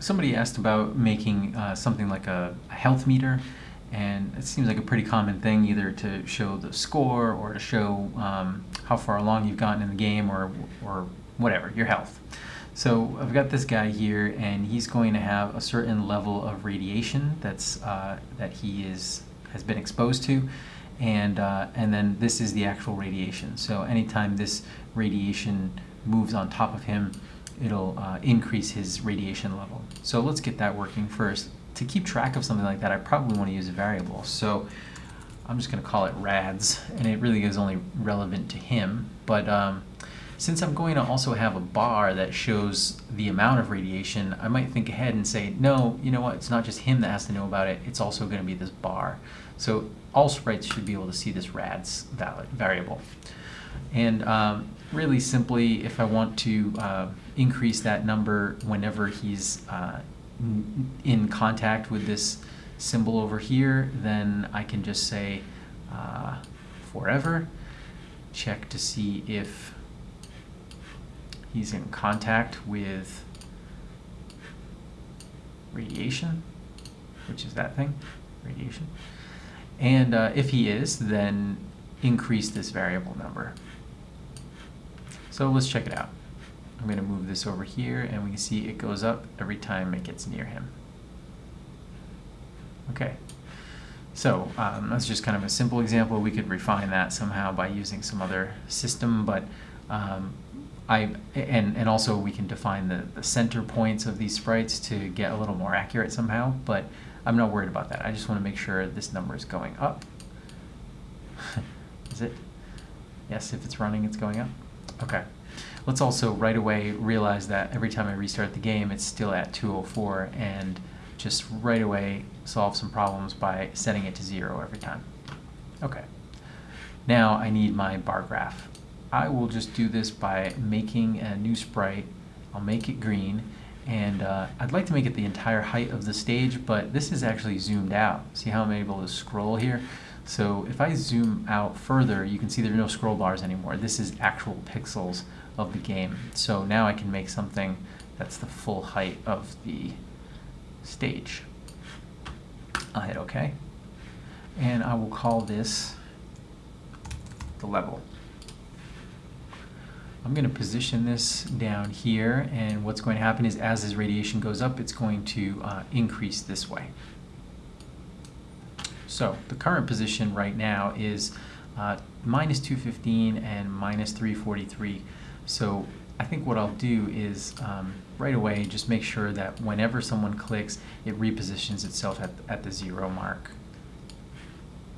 somebody asked about making uh, something like a, a health meter, and it seems like a pretty common thing either to show the score or to show um, how far along you've gotten in the game or, or whatever, your health. So I've got this guy here and he's going to have a certain level of radiation that's uh, that he is has been exposed to and uh, and then this is the actual radiation. So anytime this radiation moves on top of him it'll uh, increase his radiation level. So let's get that working first. To keep track of something like that, I probably want to use a variable. So I'm just going to call it rads, and it really is only relevant to him. But um, since I'm going to also have a bar that shows the amount of radiation, I might think ahead and say, no, you know what, it's not just him that has to know about it, it's also going to be this bar. So all sprites should be able to see this rads variable. And um, really simply, if I want to uh, increase that number whenever he's uh, in contact with this symbol over here, then I can just say uh, forever, check to see if he's in contact with radiation, which is that thing, radiation. And uh, if he is, then increase this variable number. So let's check it out. I'm going to move this over here and we can see it goes up every time it gets near him. Okay, so um, that's just kind of a simple example. We could refine that somehow by using some other system, but um, I, and, and also we can define the, the center points of these sprites to get a little more accurate somehow, but I'm not worried about that. I just want to make sure this number is going up. is it? Yes, if it's running, it's going up. Okay. Let's also right away realize that every time I restart the game, it's still at 204 and just right away solve some problems by setting it to zero every time. Okay. Now I need my bar graph. I will just do this by making a new sprite. I'll make it green and uh, I'd like to make it the entire height of the stage, but this is actually zoomed out. See how I'm able to scroll here? So if I zoom out further, you can see there are no scroll bars anymore. This is actual pixels of the game. So now I can make something that's the full height of the stage. I'll hit OK. And I will call this the level. I'm going to position this down here, and what's going to happen is as this radiation goes up, it's going to uh, increase this way. So the current position right now is uh, minus 215 and minus 343. So I think what I'll do is um, right away just make sure that whenever someone clicks, it repositions itself at, at the zero mark.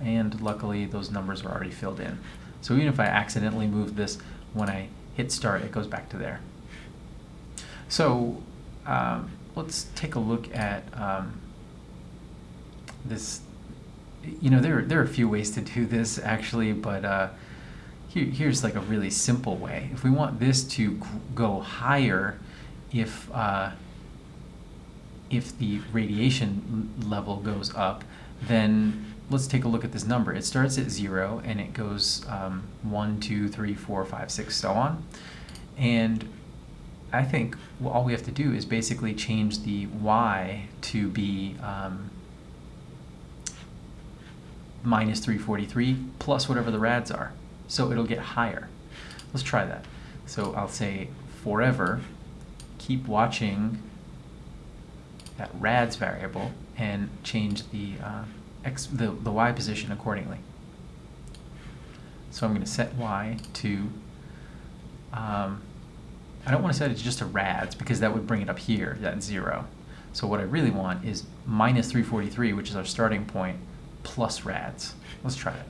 And luckily those numbers are already filled in. So even if I accidentally move this, when I hit start, it goes back to there. So um, let's take a look at um, this you know, there, there are a few ways to do this actually, but uh, here, here's like a really simple way. If we want this to go higher, if, uh, if the radiation level goes up, then let's take a look at this number. It starts at zero and it goes um, one, two, three, four, five, six, so on. And I think all we have to do is basically change the y to be um, minus 343 plus whatever the rads are. So it'll get higher. Let's try that. So I'll say forever, keep watching that rads variable and change the, uh, x, the, the y position accordingly. So I'm going to set y to, um, I don't want to set it just to rads because that would bring it up here, that zero. So what I really want is minus 343, which is our starting point, plus rads. Let's try it.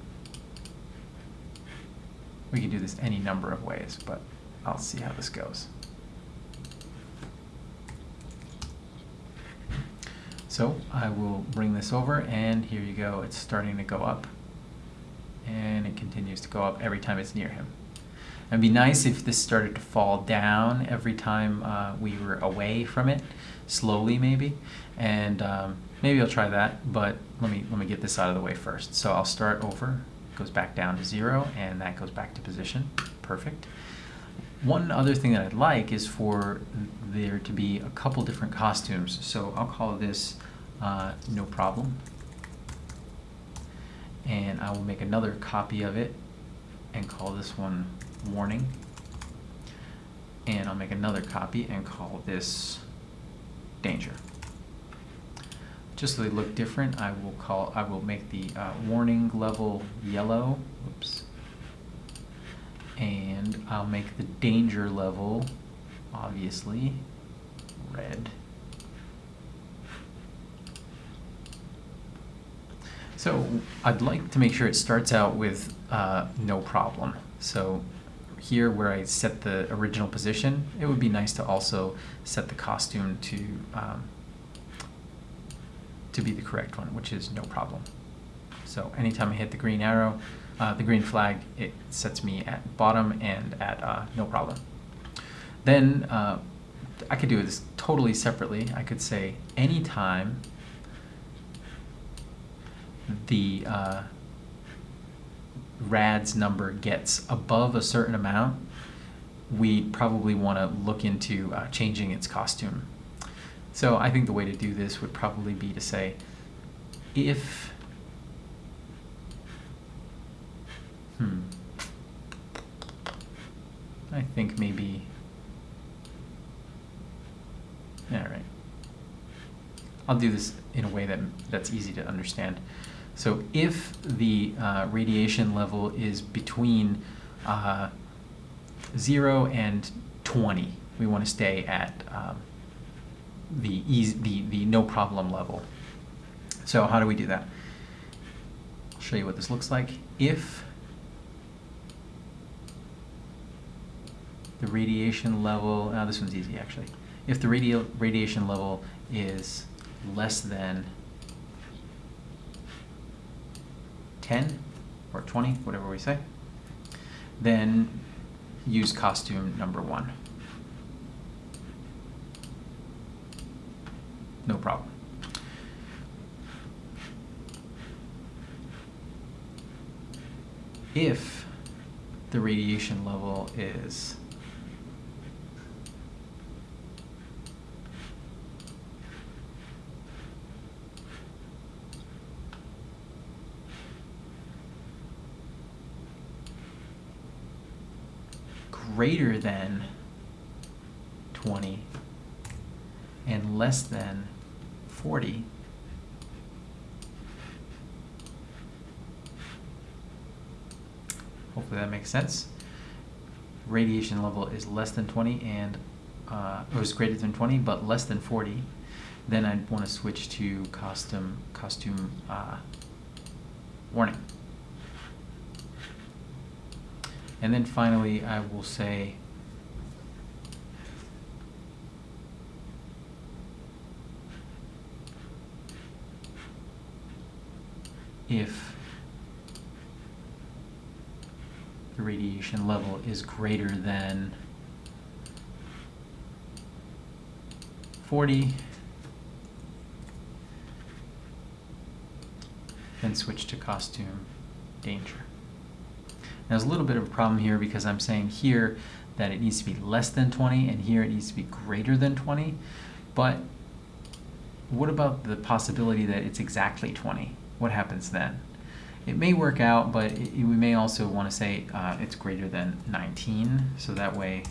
We can do this any number of ways, but I'll see how this goes. So I will bring this over and here you go. It's starting to go up and it continues to go up every time it's near him. It'd be nice if this started to fall down every time uh, we were away from it, slowly maybe, and um, maybe I'll try that, but let me, let me get this out of the way first. So I'll start over, goes back down to zero, and that goes back to position. Perfect. one other thing that I'd like is for there to be a couple different costumes. So I'll call this uh, no problem. And I will make another copy of it and call this one warning. And I'll make another copy and call this danger. Just so they look different, I will call I will make the uh, warning level yellow. Oops. And I'll make the danger level obviously red. So I'd like to make sure it starts out with uh, no problem. So here where I set the original position, it would be nice to also set the costume to um, to be the correct one, which is no problem. So anytime I hit the green arrow, uh, the green flag, it sets me at bottom and at uh, no problem. Then uh, I could do this totally separately. I could say anytime the uh, RAD's number gets above a certain amount, we probably want to look into uh, changing its costume. So I think the way to do this would probably be to say, if, hmm, I think maybe, all right. I'll do this in a way that that's easy to understand. So if the uh, radiation level is between uh, 0 and 20, we want to stay at um, the, easy, the, the no problem level. So how do we do that? I'll show you what this looks like. If the radiation level, oh, this one's easy actually. If the radi radiation level is less than 10 or 20, whatever we say, then use costume number one. No problem. If the radiation level is greater than 20 and less than 40, hopefully that makes sense. Radiation level is less than 20 and uh, it was greater than 20 but less than 40, then I'd want to switch to costume costume uh, warning. And then finally, I will say if the radiation level is greater than 40, then switch to costume danger. There's a little bit of a problem here because I'm saying here that it needs to be less than 20 and here it needs to be greater than 20. But what about the possibility that it's exactly 20? What happens then? It may work out, but it, we may also want to say uh, it's greater than 19. So that way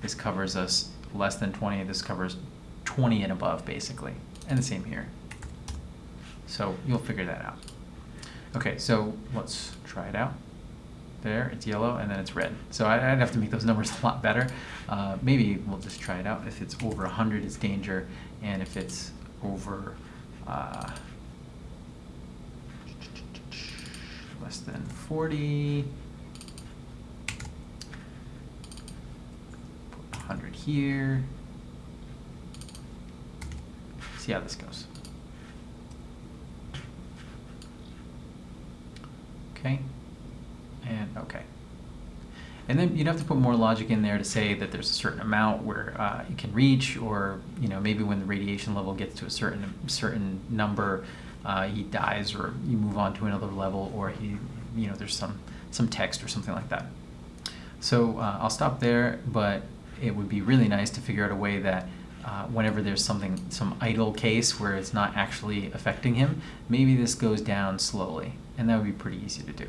this covers us less than 20. This covers 20 and above, basically. And the same here. So you'll figure that out. Okay, so let's try it out there, it's yellow, and then it's red. So I'd have to make those numbers a lot better. Uh, maybe we'll just try it out. If it's over 100, it's danger, and if it's over uh, less than 40, 100 here. See how this goes. Okay and okay. And then you'd have to put more logic in there to say that there's a certain amount where uh, you can reach, or you know maybe when the radiation level gets to a certain certain number, uh, he dies, or you move on to another level, or he, you know, there's some some text or something like that. So uh, I'll stop there, but it would be really nice to figure out a way that uh, whenever there's something, some idle case where it's not actually affecting him, maybe this goes down slowly, and that would be pretty easy to do.